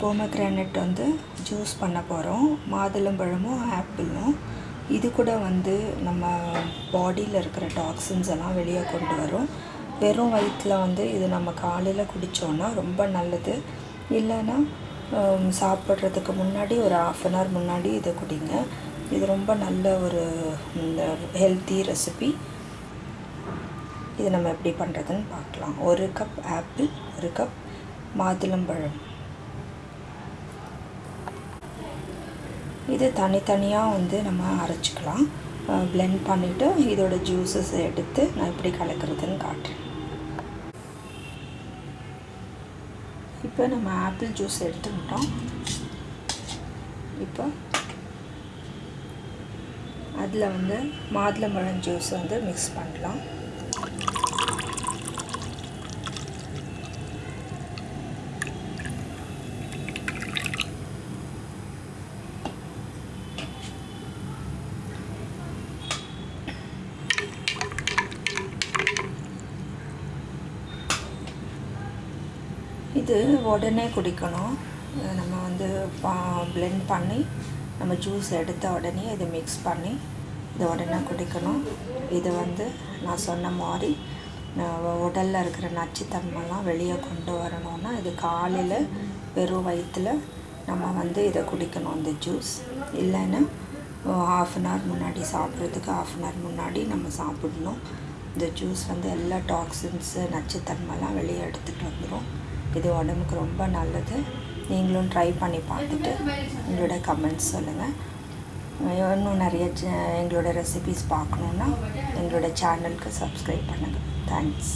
Pomegranate வந்து juice பண்ண போகிறோம் மாதுளம்பழமும் ஆப்பிளும். இது கூட வந்து நம்ம பாடியில் இருக்கிற டாக்ஸின்ஸ் எல்லாம் வெளியே கொண்டு வரும். வெறும் வயிற்றில் வந்து இது நம்ம காலையில் குடித்தோன்னா ரொம்ப நல்லது. இல்லைன்னா சாப்பிட்றதுக்கு முன்னாடி ஒரு ஆஃப் அன் ஹவர் முன்னாடி இதை குடிங்க. இது ரொம்ப நல்ல ஒரு இந்த ஹெல்த்தி ரெசிபி இது நம்ம எப்படி பண்ணுறதுன்னு பார்க்கலாம். ஒரு கப் ஆப்பிள் ஒரு கப் மாதுளம்பழம் இது தனித்தனியாக வந்து நம்ம அரைச்சிக்கலாம். பிளெண்ட் பண்ணிவிட்டு இதோட ஜூஸஸ் எடுத்து நான் எப்படி கலக்கிறதுன்னு காட்டுறேன். இப்போ நம்ம ஆப்பிள் ஜூஸ் எடுத்துக்கிட்டோம். இப்போ அதில் வந்து மாதுளம்பழம் ஜூஸ் வந்து மிக்ஸ் பண்ணலாம். இது உடனே குடிக்கணும். நம்ம வந்து பிளெண்ட் பண்ணி நம்ம ஜூஸ் எடுத்த உடனே இதை மிக்ஸ் பண்ணி இதை உடனே குடிக்கணும். இது வந்து நான் சொன்ன மாதிரி உடலில் இருக்கிற நச்சுத்தன்மைலாம் வெளியே கொண்டு வரணும்னா இது காலையில் வெறும் வயிற்றில் நம்ம வந்து இதை குடிக்கணும் இந்த ஜூஸ் இல்லைன்னா ஆஃப் அன் ஹவர் முன்னாடி சாப்பிட்றதுக்கு ஆஃப் அன் ஹவர் முன்னாடி நம்ம சாப்பிடணும். இந்த ஜூஸ் வந்து எல்லா டாக்ஸின்ஸு நச்சுத்தன்மைலாம் வெளியே எடுத்துகிட்டு வந்துடும் இது உடம்புக்கு ரொம்ப நல்லது. நீங்களும் ட்ரை பண்ணி பார்த்துட்டு எங்களோட கமெண்ட்ஸ் சொல்லுங்கள் இன்னும் நிறைய எங்களோட ரெசிபீஸ் பார்க்கணுன்னா எங்களோட சேனலுக்கு சப்ஸ்கிரைப் பண்ணுங்கள் தேங்க்ஸ்